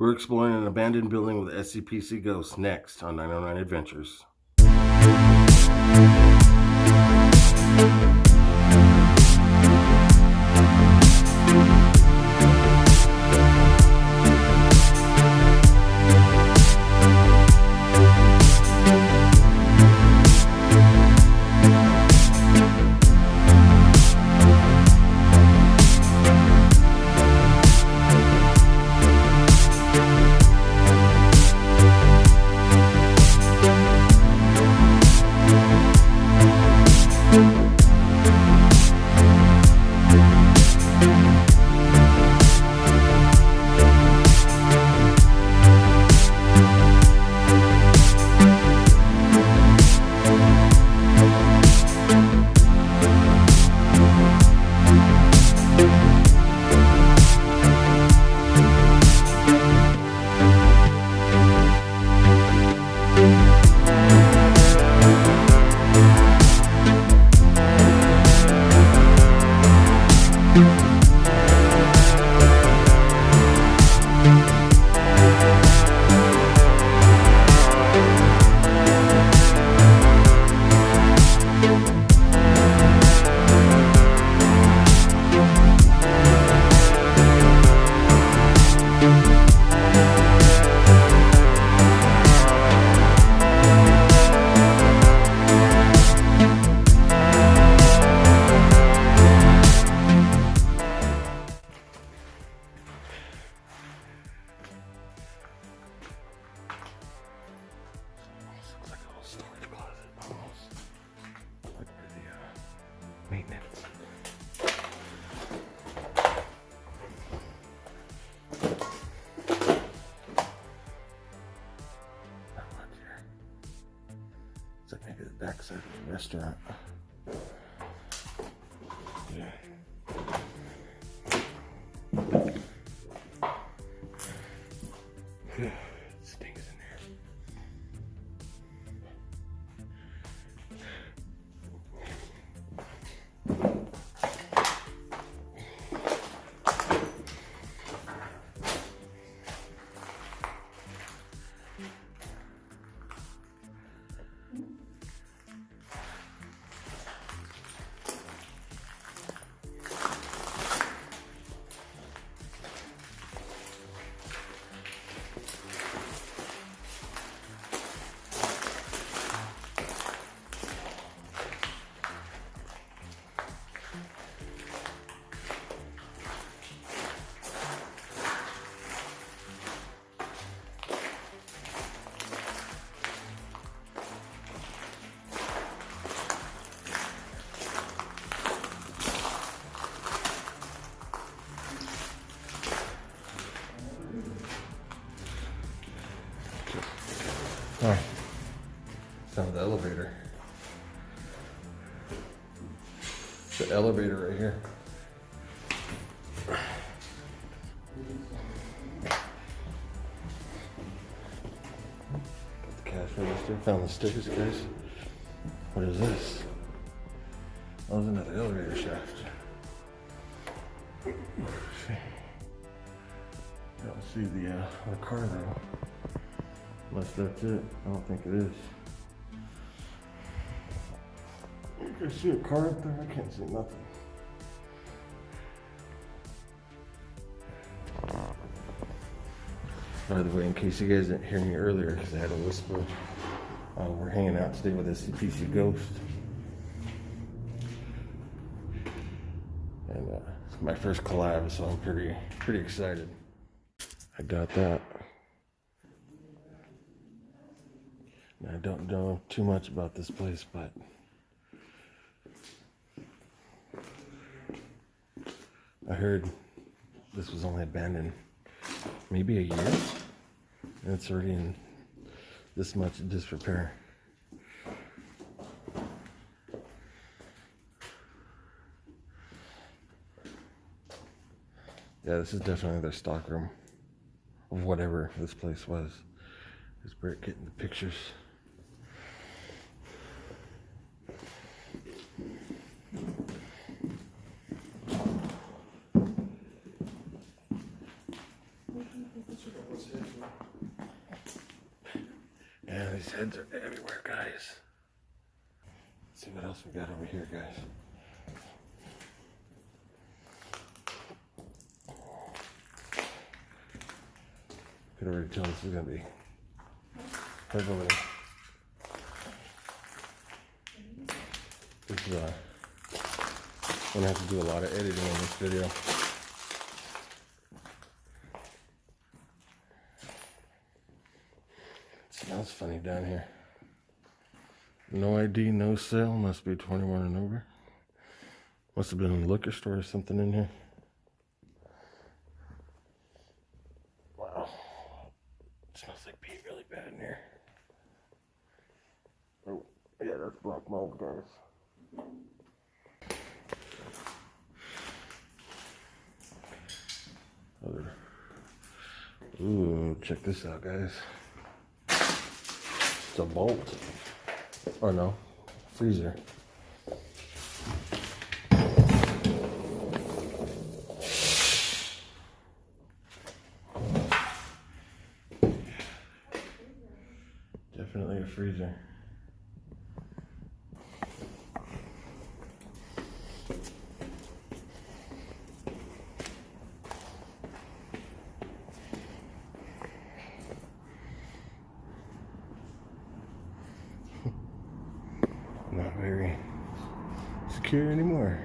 We're exploring an abandoned building with SCPC ghosts next on 909 Adventures. Restaurant. Elevator right here. Got the cash register. Found the stickers, guys. What is this? Oh, there's another elevator shaft. I don't see the, uh, the car though. Unless that's it. I don't think it is. Can see a car up there? I can't see nothing. By the way, in case you guys didn't hear me earlier, because I had a whisper, uh, we're hanging out today with SCPC Ghost. And uh, it's my first collab, so I'm pretty, pretty excited. I got that. I don't know too much about this place, but I heard this was only abandoned maybe a year, and it's already in this much disrepair. Yeah, this is definitely their stock room of whatever this place was. Is Brett getting the pictures? Yeah, these heads are everywhere, guys. Let's see what else we got over here, guys. Could already tell this is gonna be heavily. This is uh, gonna have to do a lot of editing on this video. It smells funny down here. No ID, no sale. Must be 21 and over. Must have been in a liquor store or something in here. Wow. It smells like pee really bad in here. Oh, yeah, that's black mold, guys. Other. Ooh, check this out, guys. It's a bolt. Or no, freezer. Definitely a freezer. Not very secure anymore.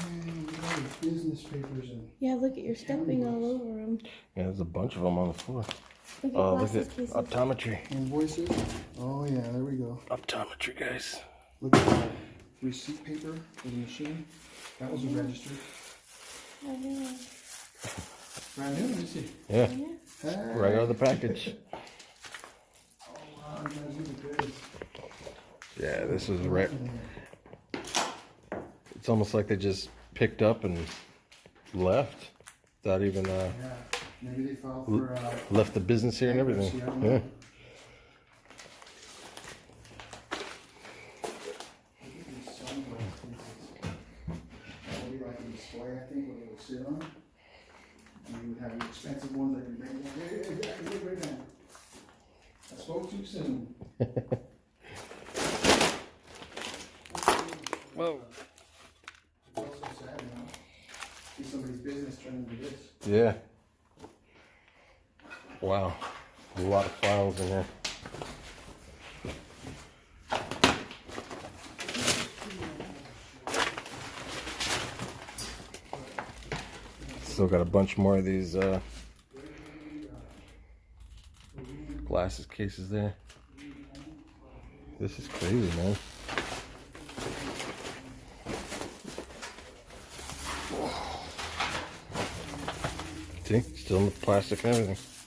And we have business papers and Yeah, look at you're stepping all over them. Yeah, there's a bunch of them on the floor. Look at Oh, look glasses at cases. optometry. invoices. Oh yeah, there we go. Optometry, guys. Look at that receipt paper for the machine. That was registered. I know. Brand new, let me see. Yeah, Yeah. Hey. right out of the package. Oh wow, you guys look good. Yeah, this is right. It's almost like they just picked up and left without even uh, Yeah, maybe they filed for uh, left the business here and everything. bankruptcy, I don't Yeah. know. Look at these sunglass cases. That would be like a display, I think, where they would sit on. And you would have the expensive ones that you bring. Hey, hey, hey, look right now. I spoke too soon. Whoa. It's also sad, you know, see somebody's business turn into this. Yeah. Wow. A lot of files in here. Still got a bunch more of these uh, glasses cases there. This is crazy, man. See, still in the plastic and everything.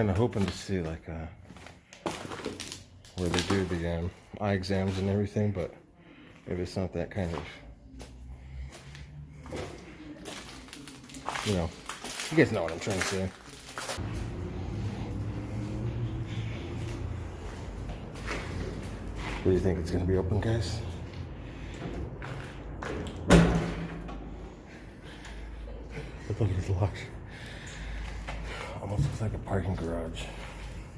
Kind of hoping to see like uh, where they do the um, eye exams and everything, but maybe it's not that kind of. You know, you guys know what I'm trying to say. Do you think it's gonna be open, guys? Look, it's locked. Almost looks like a parking garage,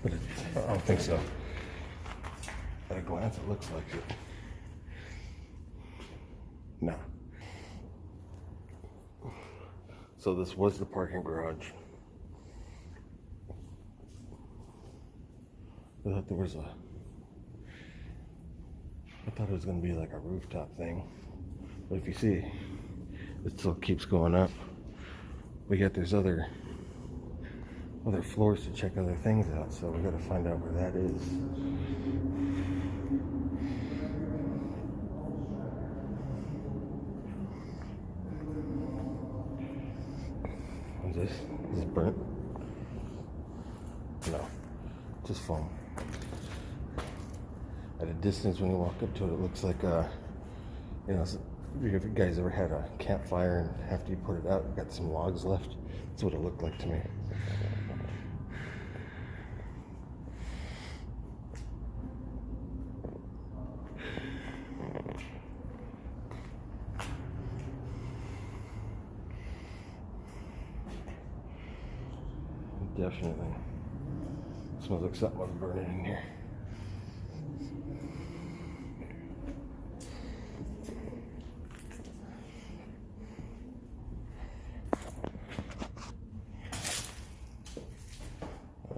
but it, I don't think so. At a glance, it looks like it. No. So this was the parking garage. I thought there was a. I thought it was gonna be like a rooftop thing, but if you see, it still keeps going up. We got these other other floors to check other things out, so we got to find out where that is. What's this? Is this burnt? No, just foam. at a distance when you walk up to it, it looks like a, you know, if you guys ever had a campfire and after you put it out, got some logs left. That's what it looked like to me. Definitely. Smells like something was burning in here.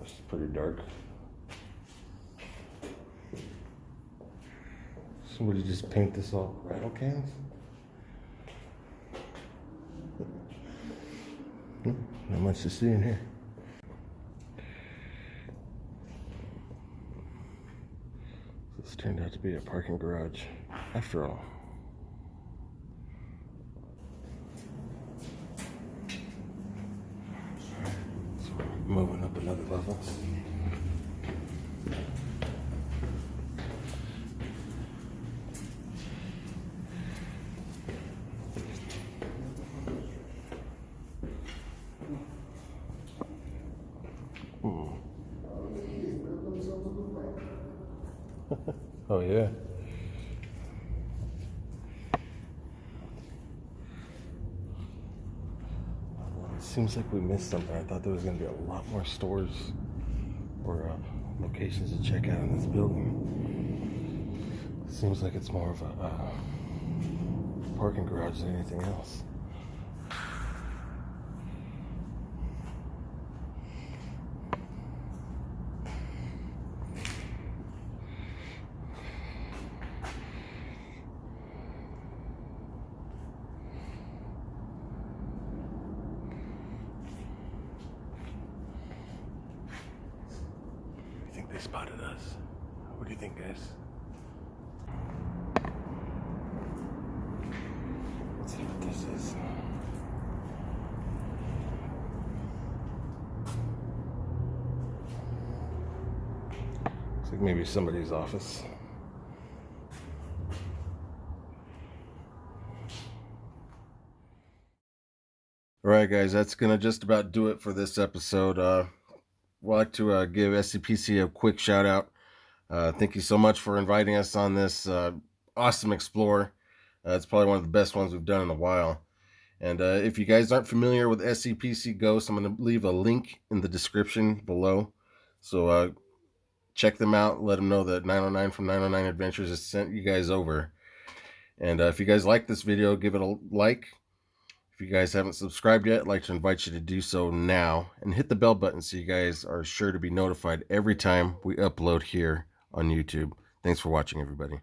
It's pretty dark. Somebody just paint this all rattle cans? Hmm, Not much to see in here. This turned out to be a parking garage after all. So moving up another level. Yeah. It seems like we missed something. I thought there was going to be a lot more stores or uh, locations to check out in this building. Seems like it's more of a uh, parking garage than anything else. Spotted us. What do you think, guys? Let's see what this is. Looks like maybe somebody's office. All right, guys, that's gonna just about do it for this episode. Uh, like to uh, give SCPC a quick shout out. Uh, thank you so much for inviting us on this uh, awesome explore. Uh, it's probably one of the best ones we've done in a while. And uh, if you guys aren't familiar with SCPC Ghost, I'm going to leave a link in the description below. So uh, check them out. Let them know that 909 from 909 Adventures has sent you guys over. And if you guys like this video, give it a like. If you guys haven't subscribed yet, I'd like to invite you to do so now and hit the bell button so you guys are sure to be notified every time we upload here on YouTube. Thanks for watching, everybody.